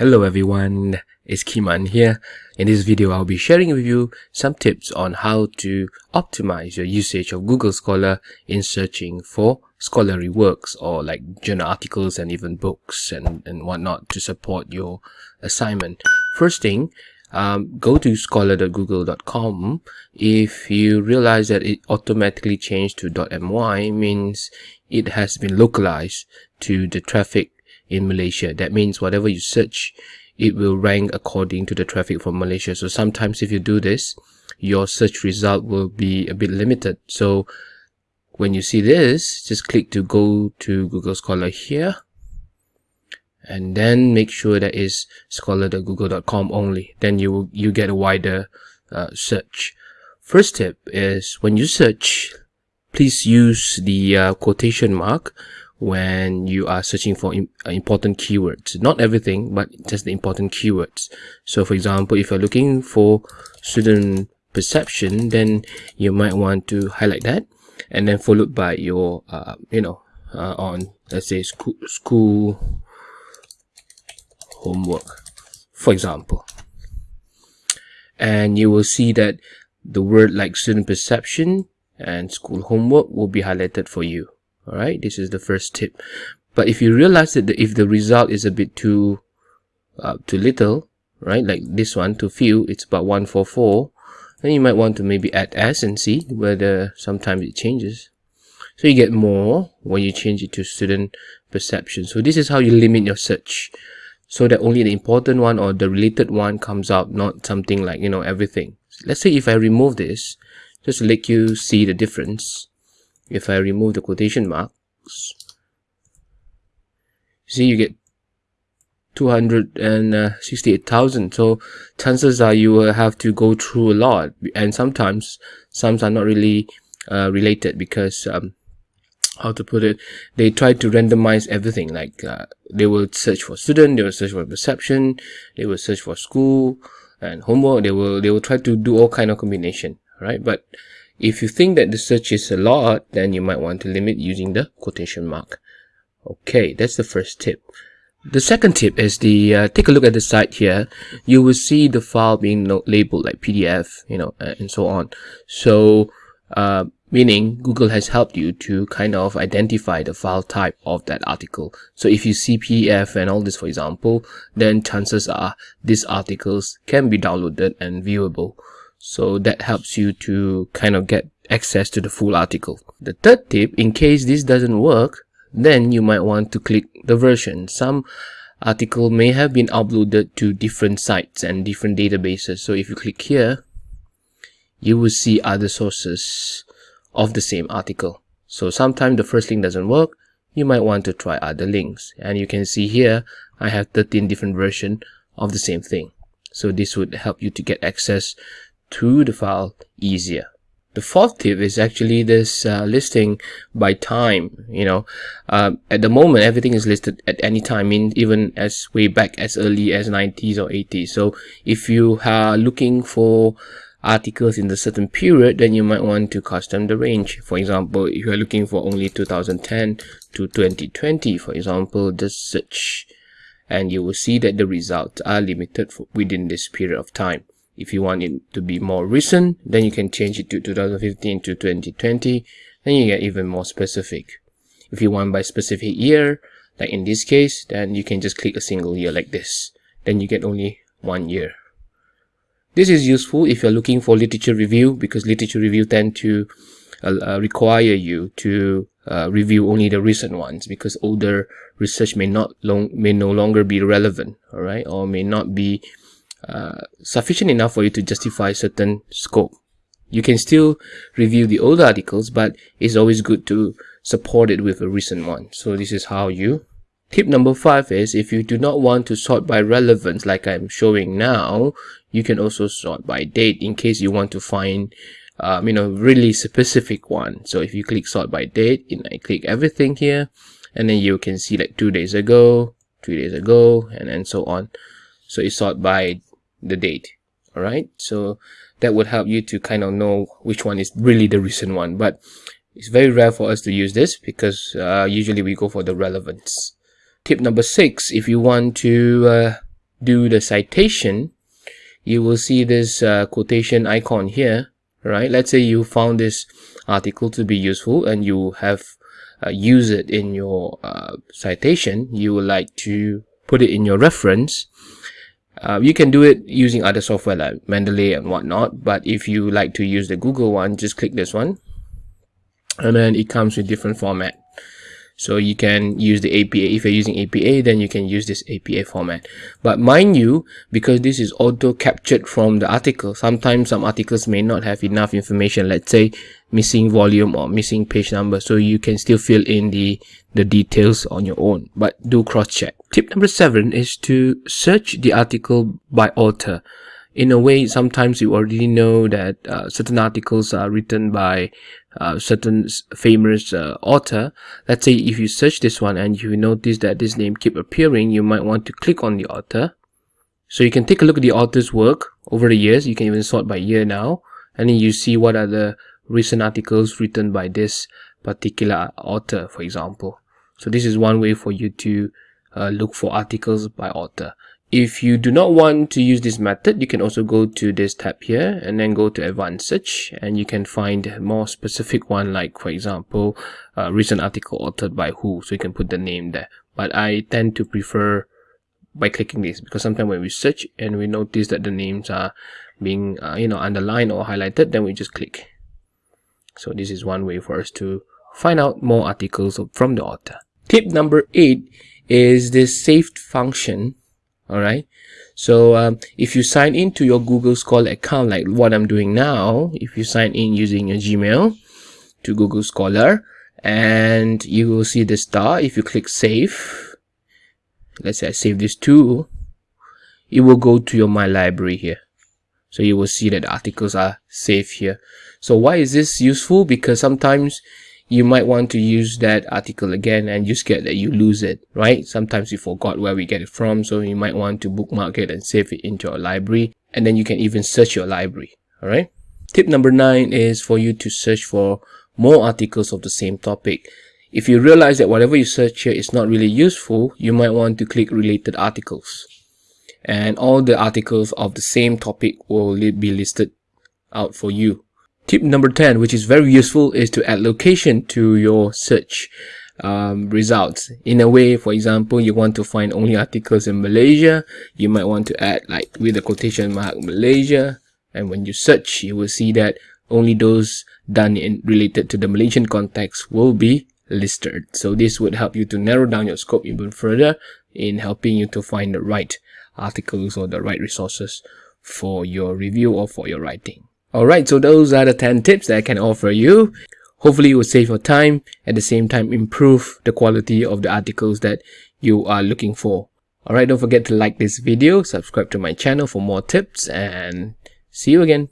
Hello everyone, it's Kiman here. In this video, I'll be sharing with you some tips on how to optimize your usage of Google Scholar in searching for scholarly works or like journal articles and even books and, and whatnot to support your assignment. First thing, um, go to scholar.google.com. If you realize that it automatically changed to .my means it has been localized to the traffic in Malaysia. That means whatever you search, it will rank according to the traffic from Malaysia. So sometimes if you do this, your search result will be a bit limited. So when you see this, just click to go to Google Scholar here. And then make sure that is scholar.google.com only. Then you will, you get a wider uh, search. First tip is when you search, please use the uh, quotation mark when you are searching for uh, important keywords. Not everything, but just the important keywords. So for example, if you're looking for student perception, then you might want to highlight that and then followed by your, uh, you know, uh, on, let's say school, school homework, for example. And you will see that the word like student perception and school homework will be highlighted for you all right this is the first tip. But if you realize that the, if the result is a bit too uh, too little right like this one too few it's about 144 then you might want to maybe add s and see whether sometimes it changes. So you get more when you change it to student perception. So this is how you limit your search so that only the important one or the related one comes out not something like you know everything. Let's say if i remove this just to let you see the difference if I remove the quotation marks. See you get 268,000 so chances are you will have to go through a lot. And sometimes some are not really uh, related because um, how to put it they try to randomize everything. Like uh, they will search for student they will search for perception they will search for school and homework. They will they will try to do all kind of combination right? But if you think that the search is a lot, then you might want to limit using the quotation mark. Okay, that's the first tip. The second tip is the uh, take a look at the site here. You will see the file being labeled like PDF, you know, uh, and so on. So, uh, meaning Google has helped you to kind of identify the file type of that article. So if you see PDF and all this, for example, then chances are these articles can be downloaded and viewable so that helps you to kind of get access to the full article. The third tip in case this doesn't work then you might want to click the version. Some article may have been uploaded to different sites and different databases. So if you click here you will see other sources of the same article. So sometimes the first link doesn't work you might want to try other links. And you can see here I have 13 different versions of the same thing. So this would help you to get access to the file easier. The fourth tip is actually this uh, listing by time. You know, uh, at the moment, everything is listed at any time, I mean, even as way back as early as 90s or 80s. So if you are looking for articles in the certain period, then you might want to custom the range. For example, if you are looking for only 2010 to 2020, for example, just search and you will see that the results are limited within this period of time. If you want it to be more recent, then you can change it to 2015 to 2020. Then you get even more specific. If you want by specific year, like in this case, then you can just click a single year like this. Then you get only one year. This is useful if you're looking for literature review because literature review tend to uh, uh, require you to uh, review only the recent ones because older research may not long may no longer be relevant all right or may not be uh, sufficient enough for you to justify certain scope. You can still review the old articles, but it's always good to support it with a recent one. So this is how you. Tip number five is if you do not want to sort by relevance like I'm showing now, you can also sort by date in case you want to find um, you know, really specific one. So if you click sort by date, and I click everything here, and then you can see like two days ago, three days ago, and then so on. So it's sort by the date all right so that would help you to kind of know which one is really the recent one. But it's very rare for us to use this because uh, usually we go for the relevance. Tip number six if you want to uh, do the citation you will see this uh, quotation icon here right let's say you found this article to be useful and you have uh, used it in your uh, citation you would like to put it in your reference uh, you can do it using other software like Mendeley and whatnot but if you like to use the Google one just click this one. And then it comes with different format. So you can use the APA if you're using APA then you can use this APA format. But mind you because this is auto captured from the article sometimes some articles may not have enough information. Let's say missing volume or missing page number so you can still fill in the the details on your own. But do cross check tip number seven is to search the article by author. In a way sometimes you already know that uh, certain articles are written by uh, certain famous uh, author. Let's say if you search this one and you notice that this name keep appearing you might want to click on the author. So you can take a look at the author's work over the years. You can even sort by year now and then you see what are the recent articles written by this particular author for example so this is one way for you to uh, look for articles by author if you do not want to use this method, you can also go to this tab here and then go to advanced search and you can find more specific one like for example, a recent article authored by who. So you can put the name there. But I tend to prefer by clicking this because sometimes when we search and we notice that the names are being uh, you know underlined or highlighted then we just click so this is one way for us to find out more articles from the author. Tip number eight is this saved function all right so um, if you sign into your google scholar account like what i'm doing now if you sign in using your gmail to google scholar and you will see the star if you click save let's say i save this too it will go to your my library here so you will see that articles are saved here. So why is this useful? Because sometimes you might want to use that article again and you scared that you lose it right? Sometimes you forgot where we get it from so you might want to bookmark it and save it into your library. And then you can even search your library all right tip number nine is for you to search for more articles of the same topic. If you realize that whatever you search here is not really useful you might want to click related articles and all the articles of the same topic will be listed out for you Tip number 10, which is very useful, is to add location to your search um, results. In a way, for example, you want to find only articles in Malaysia, you might want to add like with a quotation mark Malaysia, and when you search, you will see that only those done in related to the Malaysian context will be listed. So this would help you to narrow down your scope even further in helping you to find the right articles or the right resources for your review or for your writing. Alright, so those are the 10 tips that I can offer you. Hopefully it will save your time, at the same time improve the quality of the articles that you are looking for. Alright, don't forget to like this video, subscribe to my channel for more tips, and see you again.